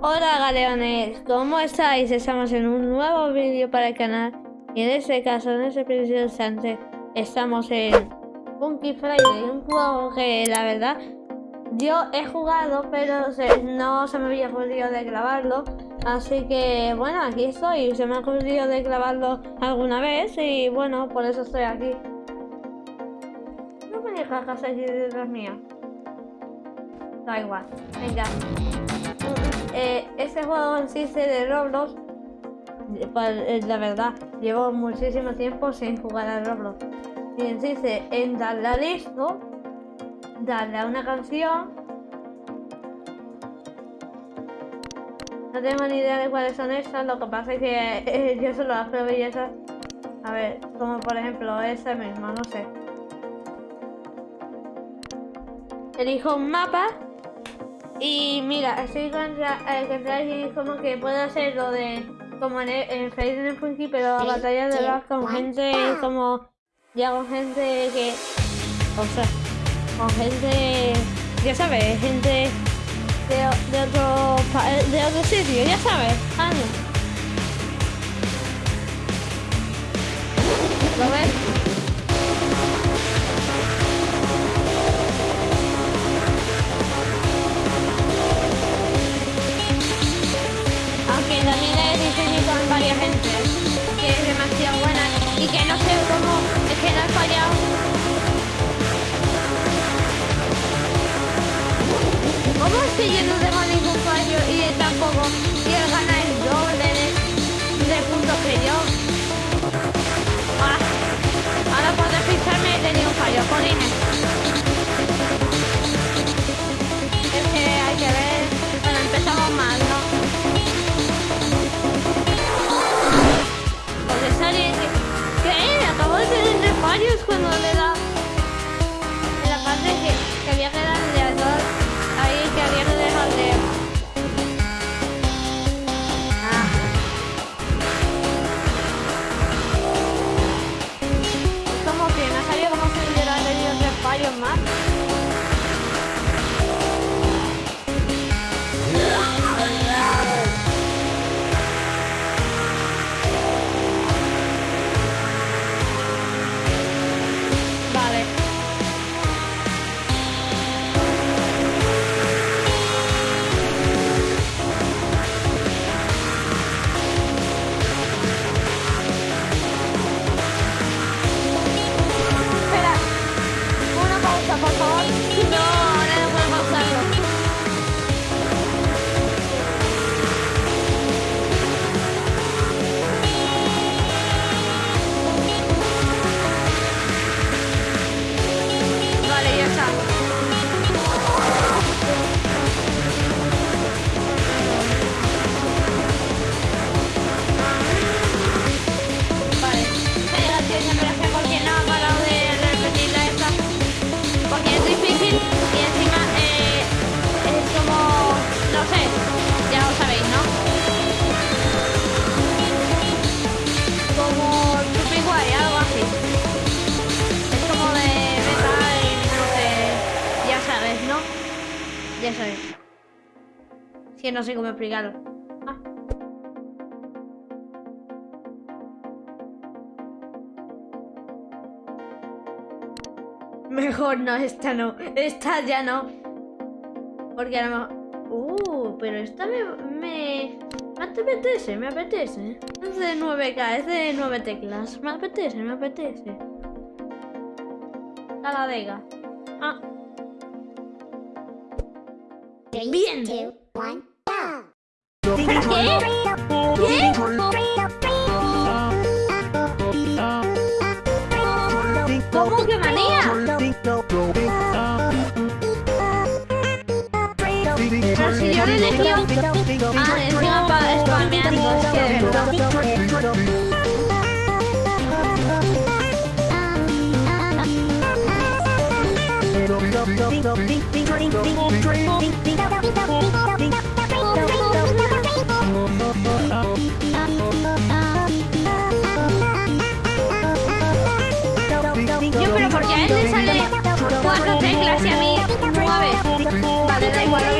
Hola galeones, ¿cómo estáis? Estamos en un nuevo vídeo para el canal. Y en este caso, en este preciso instante, estamos en Funky Friday, un juego que la verdad yo he jugado pero no se me había ocurrido de grabarlo. Así que bueno, aquí estoy, se me ha ocurrido de grabarlo alguna vez y bueno, por eso estoy aquí. No me dejas aquí detrás mía. Da igual, venga eh, ese juego en sí de Roblox, eh, la verdad, llevo muchísimo tiempo sin jugar a Roblox. Y insiste en darle a listo, darle a una canción. No tengo ni idea de cuáles son esas, lo que pasa es que eh, yo solo las probé y. A ver, como por ejemplo esa misma, no sé. Elijo un mapa y mira, estoy contra, eh, como que puedo hacer lo de como en, en Friday Funky, pero batallas de rap con gente como ya con gente que o sea, con gente ya sabes, gente de, de otro de otro sitio, ya sabes, anda. Fallos cuando le da... Sabes. Si no sé cómo explicarlo. Ah. Mejor no, esta no. Esta ya no. Porque a lo mejor... Uh, pero esta me... Me, me apetece, me apetece. Es de 9K, es de 9 teclas. Me apetece, me apetece. Taladega. Ah. Bien. ¿Qué? ¿Qué? ¿Cómo que manía? Pero si yo le elegí... Ah, encima para spameando, es que de verdad... Yo, pero porque a él le sale cuatro teclas y a mí nueve. Vale, da igual, lo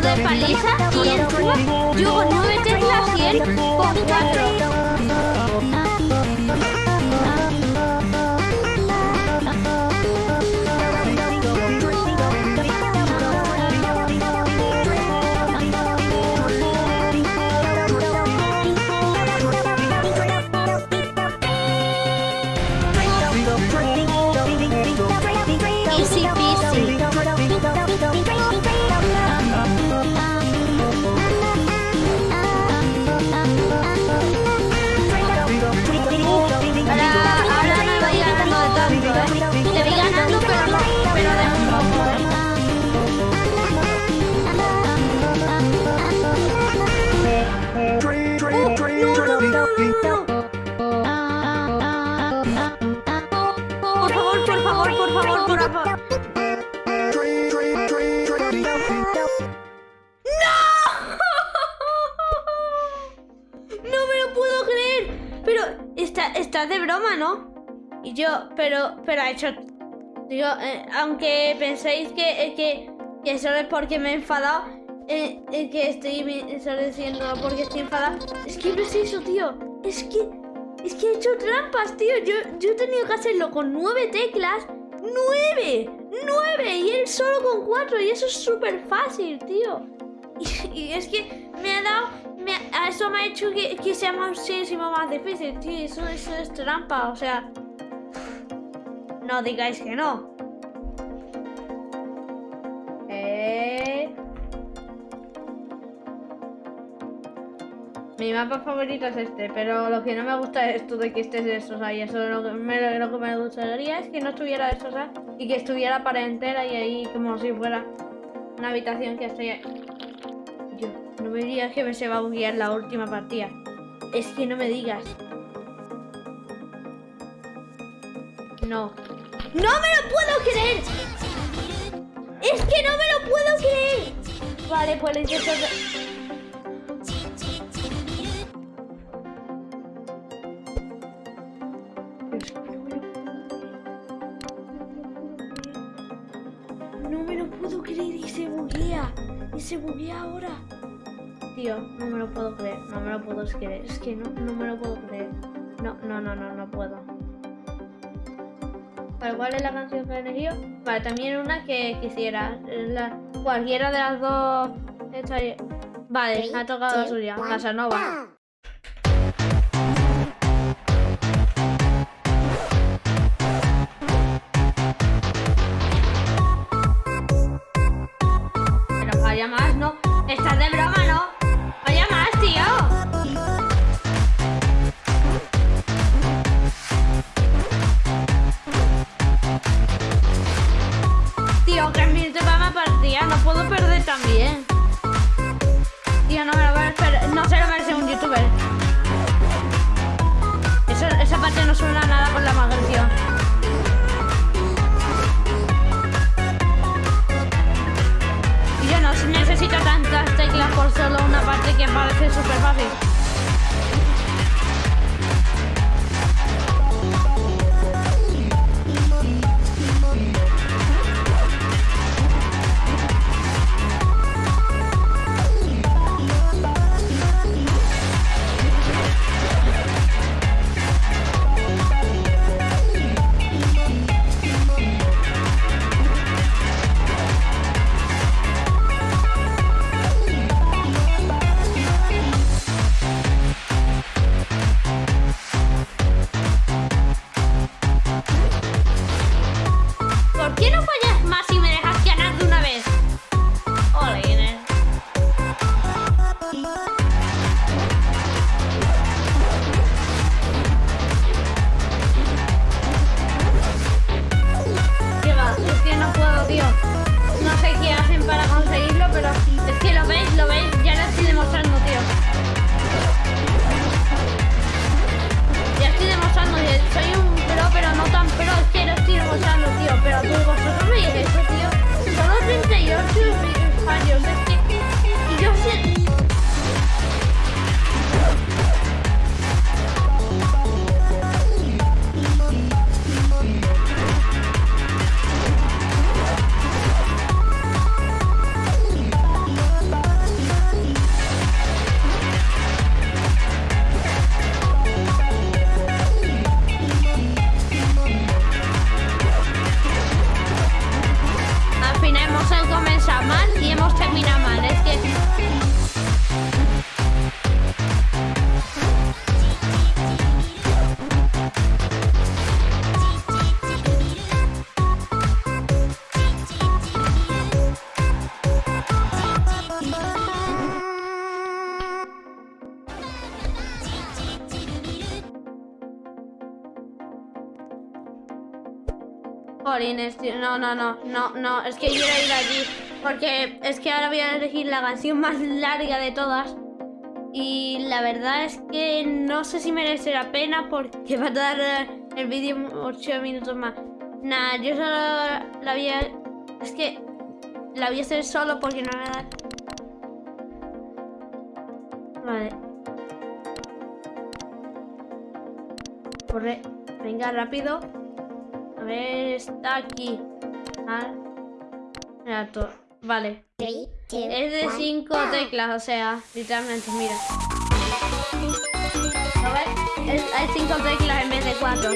de paliza y entró Yugo 9 teclas 100 con 4. Yo, pero, pero ha hecho... Digo, eh, aunque penséis que, que, que solo es porque me he enfadado, eh, eh, que estoy solo diciendo porque estoy enfadado. Es que no es eso, tío. Es que, es que he hecho trampas, tío. Yo, yo he tenido que hacerlo con nueve teclas. ¡Nueve! ¡Nueve! Y él solo con cuatro. Y eso es súper fácil, tío. Y, es que me ha dado... a eso me ha hecho que, que sea muchísimo más difícil, tío. Eso, eso es trampa, o sea... No digáis que no. Eh... Mi mapa favorito es este, pero lo que no me gusta es esto de que estés de esos ahí. Eso lo que me, lo que me gustaría es que no estuviera de esos y que estuviera para entera y ahí como si fuera una habitación que estoy yo, no me digas que me se va a buguear la última partida. Es que no me digas. No. ¡No me lo puedo creer! ¡Es que no me lo puedo creer! Vale, pues intento... No me lo puedo creer y se buguea. Y se buguea ahora. Tío, no me lo puedo creer. No me lo puedo creer. Es que no, no me lo puedo creer. No, no, no, no, no puedo. ¿Cuál es la canción que he elegido? Vale, también una que quisiera. La, cualquiera de las dos. Vale, me ha tocado la suya. Casanova. con la magia. Y yo no necesito tantas teclas por solo una parte que parece súper fácil. No, no, no, no, no. Es que quiero ir allí. Porque es que ahora voy a elegir la canción más larga de todas. Y la verdad es que no sé si merece la pena porque va a dar eh, el vídeo 8 minutos más. Nah, yo solo la voy a... Es que la voy a hacer solo porque no me da... Vale. Corre. Venga, rápido. Ver, está aquí. Ah. Vale. Es de 5 teclas, o sea, literalmente, mira. A ver, hay 5 teclas en vez de 4.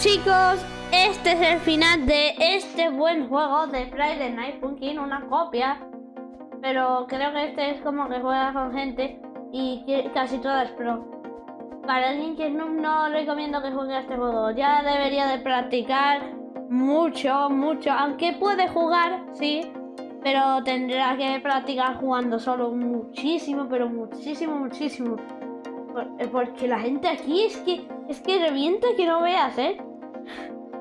Chicos, este es el final de este buen juego de Friday Night Funkin', una copia. Pero creo que este es como que juega con gente y casi todas pro. Para alguien que no, no recomiendo que juegue a este juego, ya debería de practicar mucho, mucho. Aunque puede jugar, sí, pero tendrá que practicar jugando solo muchísimo, pero muchísimo, muchísimo. Eh, porque la gente aquí es que es que revienta que no veas, ¿eh?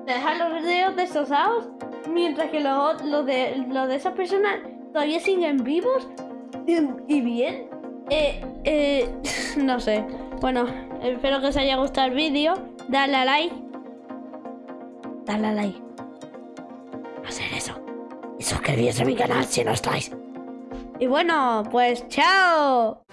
Te dejan los dedos destrozados mientras que los lo de, lo de esas personas todavía siguen vivos y, bien. Eh, eh, no sé. Bueno, espero que os haya gustado el vídeo. Dale a like. Dale a like. Hacer eso. Y suscribirse a mi canal si no estáis. Y bueno, pues chao.